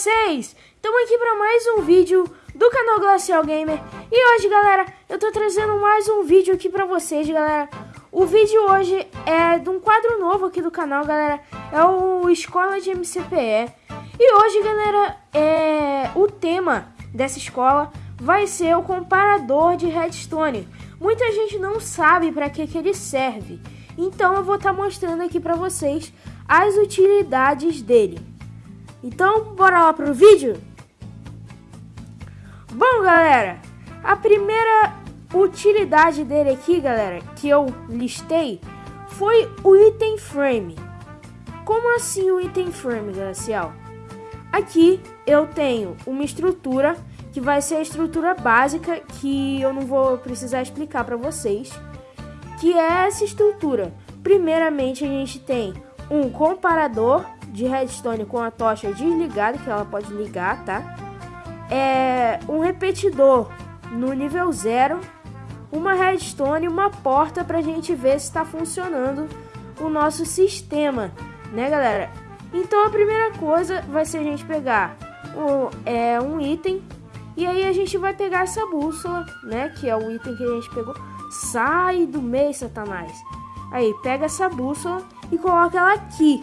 vocês? Estamos aqui para mais um vídeo do canal Glacial Gamer. E hoje, galera, eu tô trazendo mais um vídeo aqui para vocês, galera. O vídeo hoje é de um quadro novo aqui do canal, galera. É o Escola de MCPE E. Hoje, galera, é... o tema dessa escola vai ser o comparador de redstone. Muita gente não sabe para que, que ele serve. Então eu vou estar tá mostrando aqui para vocês as utilidades dele então, bora lá pro vídeo? Bom, galera, a primeira utilidade dele aqui, galera, que eu listei, foi o item frame. Como assim o item frame, Gracial? Aqui eu tenho uma estrutura que vai ser a estrutura básica que eu não vou precisar explicar para vocês, que é essa estrutura. Primeiramente a gente tem um comparador de redstone com a tocha desligada, que ela pode ligar, tá? É um repetidor no nível 0, uma redstone e uma porta pra gente ver se está funcionando o nosso sistema, né, galera? Então a primeira coisa vai ser a gente pegar o, é, um item e aí a gente vai pegar essa bússola, né, que é o item que a gente pegou. Sai do meio, Satanás. Aí, pega essa bússola e coloca ela aqui,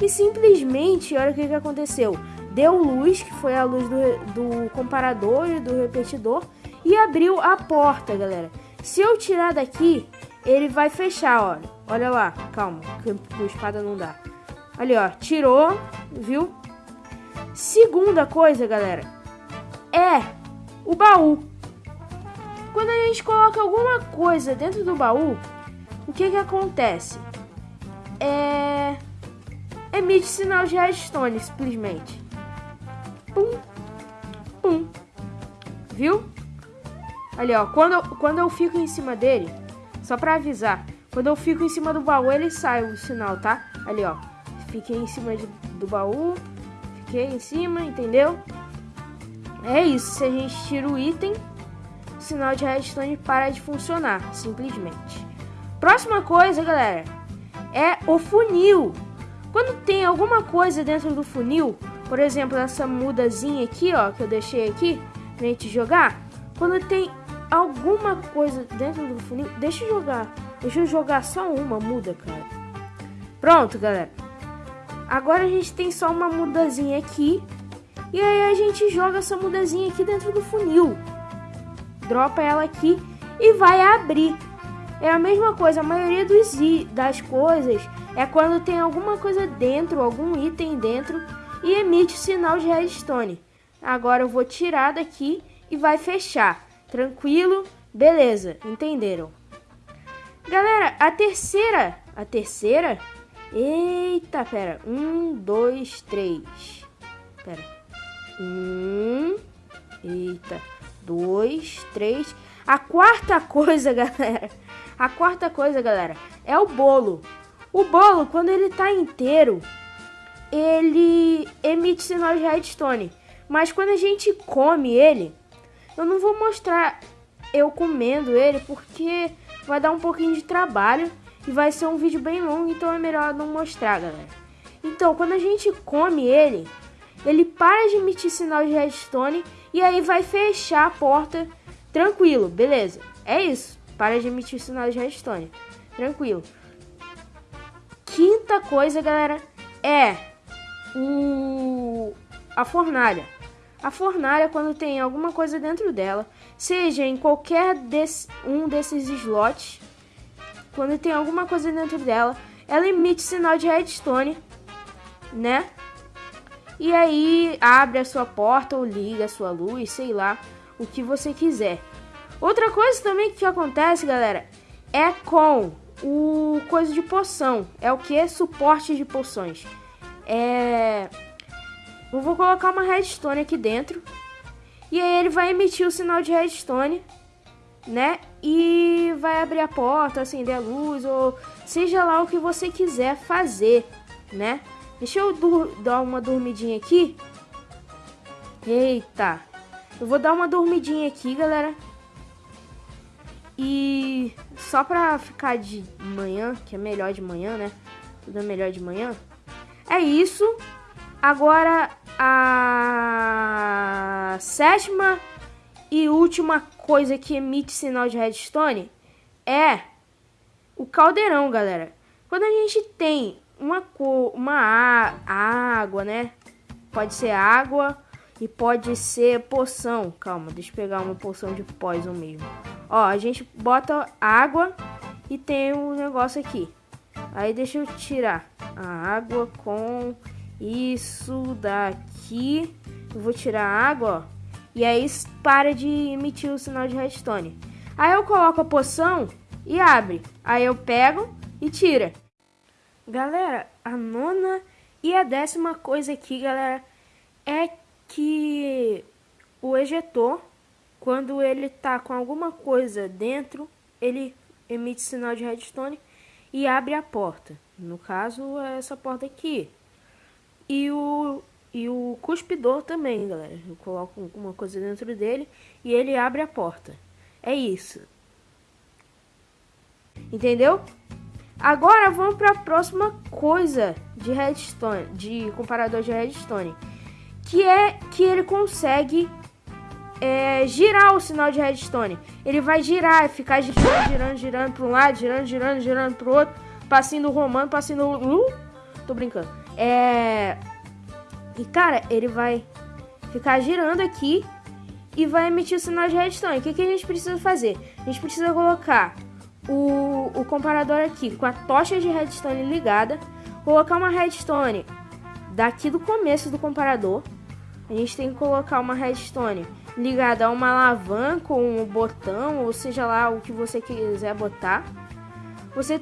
e simplesmente, olha o que, que aconteceu. Deu luz, que foi a luz do, do comparador e do repetidor, e abriu a porta, galera. Se eu tirar daqui, ele vai fechar, olha. Olha lá, calma, que a espada não dá. Ali, ó, tirou, viu? Segunda coisa, galera, é o baú. Quando a gente coloca alguma coisa dentro do baú, o que que acontece? É emite sinal de redstone, simplesmente. Pum, pum. Viu? Ali, ó. Quando eu, quando eu fico em cima dele, só pra avisar, quando eu fico em cima do baú, ele sai o sinal, tá? Ali, ó. Fiquei em cima de, do baú, fiquei em cima, entendeu? É isso. Se a gente tira o item, o sinal de redstone para de funcionar, simplesmente. Próxima coisa, galera, é o funil. Quando tem alguma coisa dentro do funil, por exemplo, essa mudazinha aqui, ó, que eu deixei aqui pra gente jogar, quando tem alguma coisa dentro do funil, deixa eu jogar. Deixa eu jogar só uma muda, cara. Pronto, galera. Agora a gente tem só uma mudazinha aqui. E aí a gente joga essa mudazinha aqui dentro do funil. Dropa ela aqui e vai abrir. É a mesma coisa, a maioria dos das coisas é quando tem alguma coisa dentro, algum item dentro e emite sinal de redstone. Agora eu vou tirar daqui e vai fechar. Tranquilo? Beleza, entenderam? Galera, a terceira, a terceira, eita, pera, um, dois, três, pera, um, eita, dois, três, a quarta coisa, galera, a quarta coisa, galera, é o bolo. O bolo, quando ele tá inteiro, ele emite sinal de redstone. Mas quando a gente come ele, eu não vou mostrar eu comendo ele porque vai dar um pouquinho de trabalho e vai ser um vídeo bem longo, então é melhor não mostrar, galera. Então, quando a gente come ele, ele para de emitir sinal de redstone e aí vai fechar a porta tranquilo, beleza? É isso, para de emitir sinal de redstone, tranquilo quinta coisa, galera, é o a fornalha. A fornalha, quando tem alguma coisa dentro dela, seja em qualquer desse, um desses slots, quando tem alguma coisa dentro dela, ela emite sinal de redstone, né? E aí abre a sua porta ou liga a sua luz, sei lá, o que você quiser. Outra coisa também que acontece, galera, é com o coisa de poção. É o que? Suporte de poções. É... Eu vou colocar uma redstone aqui dentro. E aí ele vai emitir o sinal de redstone, né? E vai abrir a porta, acender a luz, ou seja lá o que você quiser fazer, né? Deixa eu dar uma dormidinha aqui. Eita. Eu vou dar uma dormidinha aqui, galera. E só pra ficar de manhã, que é melhor de manhã, né? Tudo é melhor de manhã. É isso. Agora, a sétima e última coisa que emite sinal de redstone é o caldeirão, galera. Quando a gente tem uma cor, uma água, né? Pode ser água e pode ser poção. Calma, deixa eu pegar uma poção de poison mesmo. Ó, a gente bota água e tem um negócio aqui. Aí deixa eu tirar a água com isso daqui. Eu vou tirar a água, ó. E aí para de emitir o sinal de redstone. Aí eu coloco a poção e abre. Aí eu pego e tira. Galera, a nona e a décima coisa aqui, galera, é que o ejetor, quando ele tá com alguma coisa dentro, ele emite sinal de redstone e abre a porta. No caso, é essa porta aqui. E o, e o cuspidor também, galera. Eu coloco alguma coisa dentro dele e ele abre a porta. É isso. Entendeu? Agora vamos para a próxima coisa de redstone, de comparador de redstone, que é que ele consegue é, girar o sinal de redstone. Ele vai girar, ficar girando, girando, girando para um lado, girando, girando, girando para o outro, passinho romano, passinho uh, tô brincando. É e cara, ele vai ficar girando aqui e vai emitir o sinal de redstone. O que, que a gente precisa fazer? A gente precisa colocar o, o comparador aqui com a tocha de redstone ligada, colocar uma redstone daqui do começo do comparador. A gente tem que colocar uma redstone ligada a uma alavanca ou um botão, ou seja lá o que você quiser botar. Você,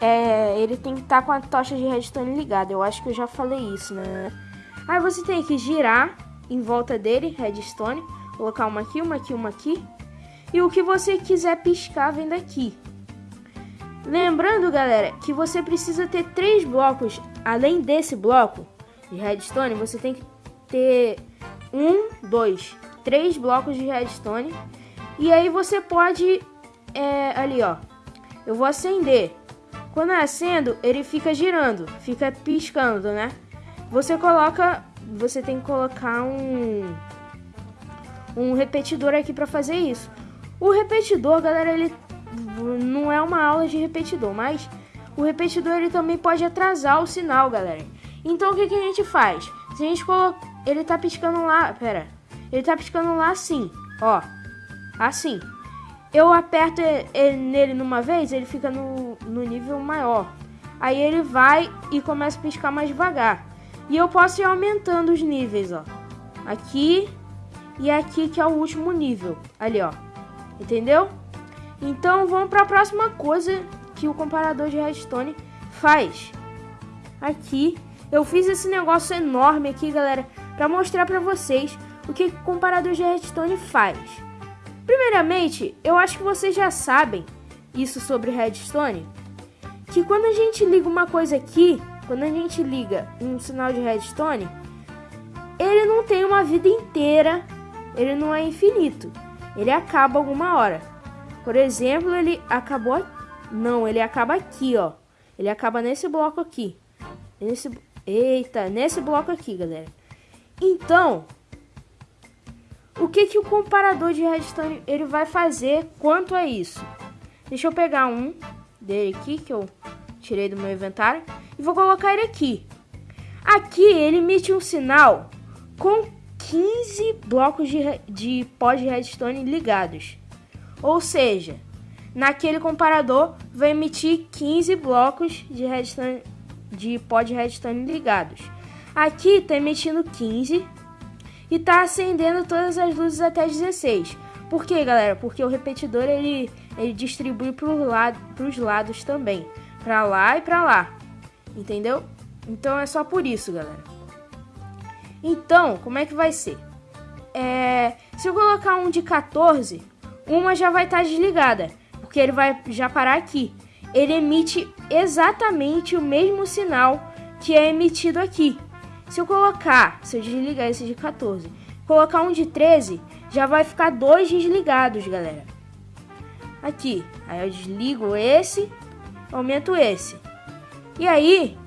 é, ele tem que estar tá com a tocha de redstone ligada. Eu acho que eu já falei isso, né? Aí você tem que girar em volta dele, redstone, colocar uma aqui, uma aqui, uma aqui. E o que você quiser piscar vem daqui. Lembrando, galera, que você precisa ter três blocos. Além desse bloco de redstone, você tem que ter um, dois, três blocos de redstone. E aí você pode, é, ali ó, eu vou acender. Quando eu acendo, ele fica girando, fica piscando, né? Você coloca, você tem que colocar um um repetidor aqui para fazer isso. O repetidor, galera, ele não é uma aula de repetidor, mas o repetidor ele também pode atrasar o sinal, galera. Então o que, que a gente faz? Se a gente coloca, ele tá piscando lá, pera, ele tá piscando lá assim, ó, assim. Eu aperto ele nele numa vez, ele fica no, no nível maior. Aí ele vai e começa a piscar mais devagar. E eu posso ir aumentando os níveis, ó. Aqui e aqui que é o último nível. Ali, ó. Entendeu? Então vamos para a próxima coisa que o comparador de redstone faz. Aqui eu fiz esse negócio enorme aqui, galera, para mostrar para vocês o que o comparador de redstone faz. Primeiramente, eu acho que vocês já sabem isso sobre redstone, que quando a gente liga uma coisa aqui, quando a gente liga um sinal de redstone, ele não tem uma vida inteira, ele não é infinito, ele acaba alguma hora. Por exemplo, ele acabou... Não, ele acaba aqui, ó. Ele acaba nesse bloco aqui. Nesse... Eita, nesse bloco aqui, galera. Então, o que, que o comparador de redstone ele vai fazer quanto a isso? Deixa eu pegar um dele aqui, que eu tirei do meu inventário, e vou colocar ele aqui. Aqui ele emite um sinal com 15 blocos de, de pó de redstone ligados. Ou seja, naquele comparador vai emitir 15 blocos de, redstone, de pó de redstone ligados. Aqui está emitindo 15 e está acendendo todas as luzes até 16. Por quê, galera? Porque o repetidor ele, ele distribui para os lado, lados também, para lá e para lá, entendeu? Então é só por isso, galera. Então, como é que vai ser? É, se eu colocar um de 14, uma já vai estar tá desligada, porque ele vai já parar aqui. Ele emite exatamente o mesmo sinal que é emitido aqui. Se eu colocar, se eu desligar esse de 14, colocar um de 13, já vai ficar dois desligados, galera. Aqui, aí eu desligo esse, aumento esse. E aí,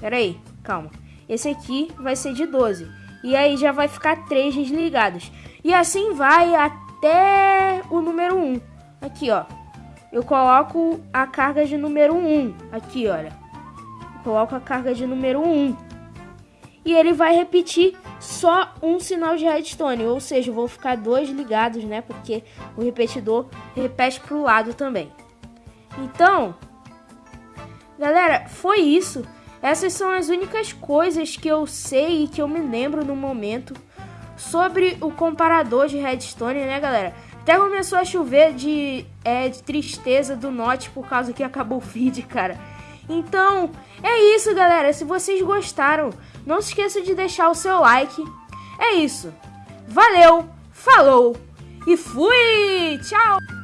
peraí, calma. Esse aqui vai ser de 12. E aí já vai ficar três desligados. E assim vai até o número 1. Aqui, ó. Eu coloco a carga de número 1. Aqui, olha. Coloco a carga de número 1. E ele vai repetir só um sinal de redstone. Ou seja, vou ficar dois ligados, né? Porque o repetidor repete pro lado também. Então, galera, foi isso. Essas são as únicas coisas que eu sei e que eu me lembro no momento sobre o comparador de redstone, né, galera? Até começou a chover de, é, de tristeza do Note por causa que acabou o feed, cara. Então, é isso, galera. Se vocês gostaram, não se esqueça de deixar o seu like. É isso. Valeu, falou e fui! Tchau!